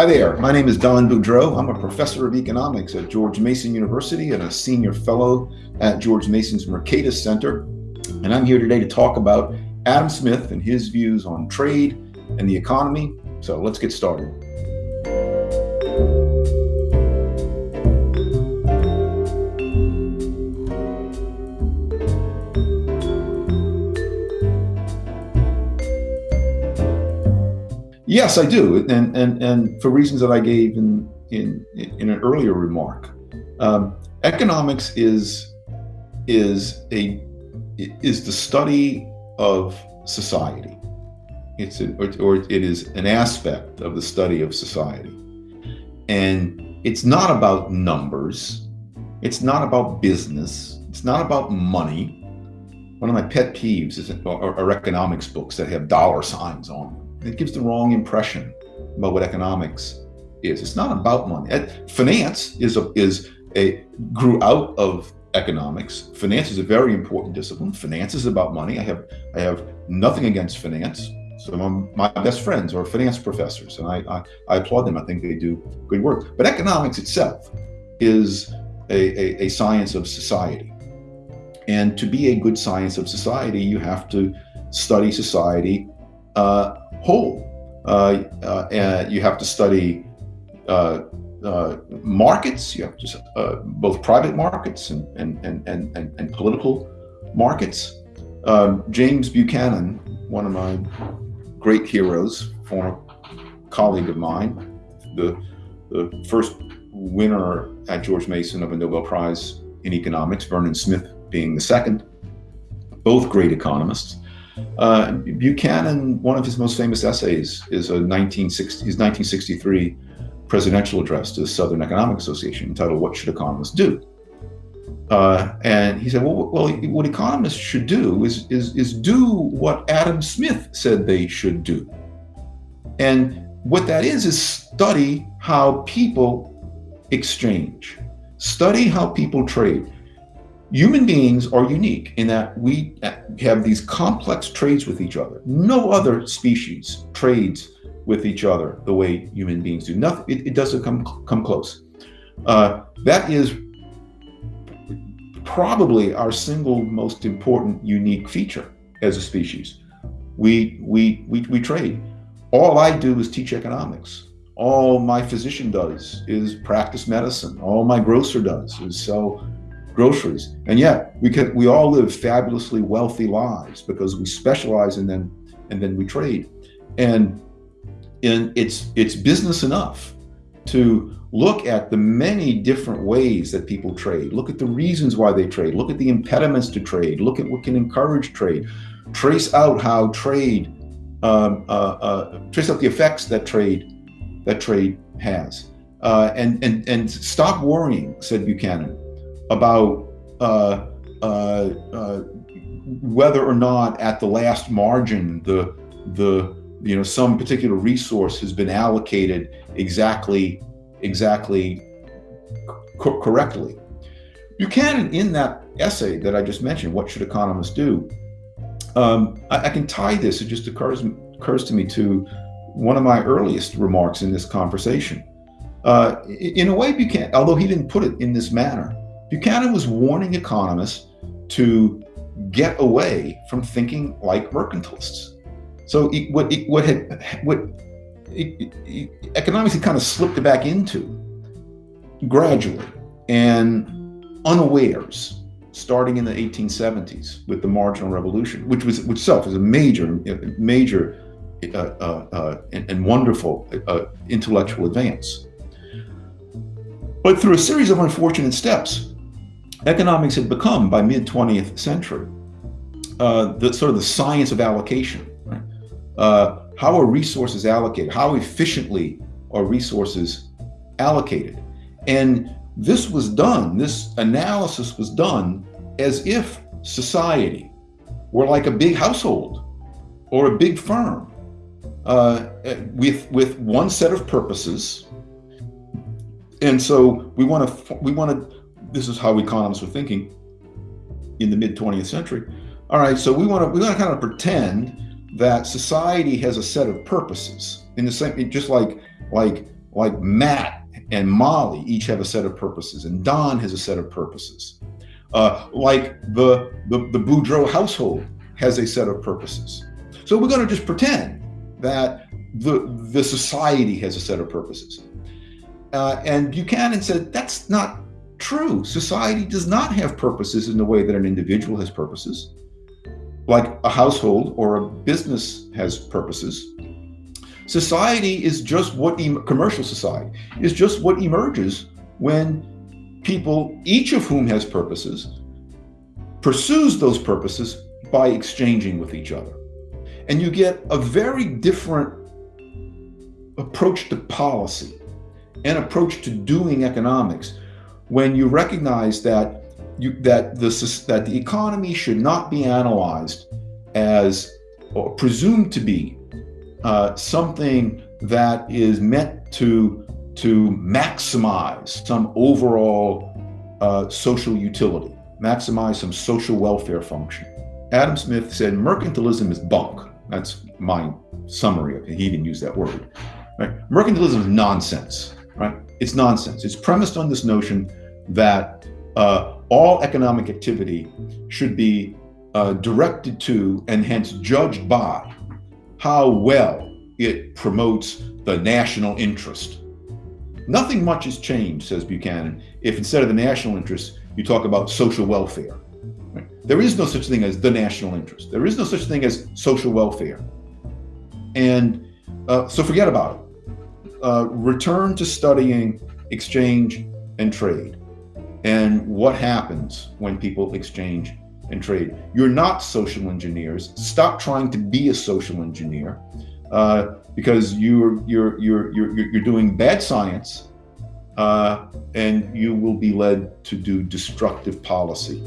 Hi there, my name is Don Boudreaux. I'm a professor of economics at George Mason University and a senior fellow at George Mason's Mercatus Center. And I'm here today to talk about Adam Smith and his views on trade and the economy. So let's get started. Yes, I do, and and and for reasons that I gave in in in an earlier remark, um, economics is is a is the study of society. It's a, or, or it is an aspect of the study of society, and it's not about numbers. It's not about business. It's not about money. One of my pet peeves is are, are economics books that have dollar signs on them it gives the wrong impression about what economics is. It's not about money. Finance is a, is a grew out of economics. Finance is a very important discipline. Finance is about money. I have I have nothing against finance. Some of my best friends are finance professors, and I, I, I applaud them. I think they do good work. But economics itself is a, a, a science of society. And to be a good science of society, you have to study society uh, whole. Uh, uh, you have to study uh, uh, markets. You have to uh, both private markets and and and and, and political markets. Um, James Buchanan, one of my great heroes, former colleague of mine, the the first winner at George Mason of a Nobel Prize in economics, Vernon Smith being the second. Both great economists. Uh, Buchanan, one of his most famous essays is a 1960, his 1963 presidential address to the Southern Economic Association entitled What Should Economists Do? Uh, and he said, well, well, what economists should do is, is, is do what Adam Smith said they should do. And what that is, is study how people exchange, study how people trade. Human beings are unique in that we have these complex trades with each other. No other species trades with each other the way human beings do. Nothing. It, it doesn't come come close. Uh, that is probably our single most important unique feature as a species. We we we we trade. All I do is teach economics. All my physician does is practice medicine. All my grocer does is sell groceries. And yet we can we all live fabulously wealthy lives because we specialize and then and then we trade. And and it's it's business enough to look at the many different ways that people trade. Look at the reasons why they trade. Look at the impediments to trade. Look at what can encourage trade. Trace out how trade, um, uh, uh, trace out the effects that trade that trade has, uh, and and and stop worrying," said Buchanan about uh, uh, uh, whether or not at the last margin the the you know some particular resource has been allocated exactly exactly co correctly. Buchanan, in that essay that I just mentioned, what should economists do? Um, I, I, can tie this. It just occurs occurs to me to one of my earliest remarks in this conversation. Uh, in a way, Buchanan, although he didn't put it in this manner, Buchanan was warning economists to get away from thinking like mercantilists. So what what had what economics had kind of slipped back into gradually and unawares, starting in the 1870s with the marginal revolution, which was itself is a major major uh, uh, uh, and, and, wonderful uh, intellectual advance. But through a series of unfortunate steps, economics had become, by mid 20th century, uh, the sort of the science of allocation. Uh, how are resources allocated? How efficiently are resources allocated? And this was done, this analysis was done as if society were like a big household or a big firm uh, with, with one set of purposes. And so we want to we want to this is how economists were thinking in the mid 20th century. All right, so we want to we want to kind of pretend that society has a set of purposes in the same just like like like Matt and Molly each have a set of purposes, and Don has a set of purposes. Uh, like the, the, the Boudreaux household has a set of purposes. So we're going to just pretend that the, the society has a set of purposes. Uh, and Buchanan said that's not true. Society does not have purposes in the way that an individual has purposes, like a household or a business has purposes. Society is just what commercial society is just what emerges when people, each of whom has purposes, pursues those purposes by exchanging with each other. And you get a very different approach to policy and approach to doing economics when you recognize that you, that the that the economy should not be analyzed as or presumed to be uh, something that is meant to to maximize some overall uh, social utility, maximize some social welfare function. Adam Smith said mercantilism is bunk. That's my summary of it. He didn't use that word. Right? Mercantilism is nonsense. Right? It's nonsense. It's premised on this notion that uh, all economic activity should be uh, directed to and hence judged by how well it promotes the national interest. Nothing much has changed, says Buchanan, if instead of the national interest, you talk about social welfare. Right? There is no such thing as the national interest. There is no such thing as social welfare. And uh, so forget about it. Uh, return to studying exchange and trade and what happens when people exchange and trade. You're not social engineers. Stop trying to be a social engineer uh, because you're, you're, you're, you're, you're doing bad science uh, and you will be led to do destructive policy.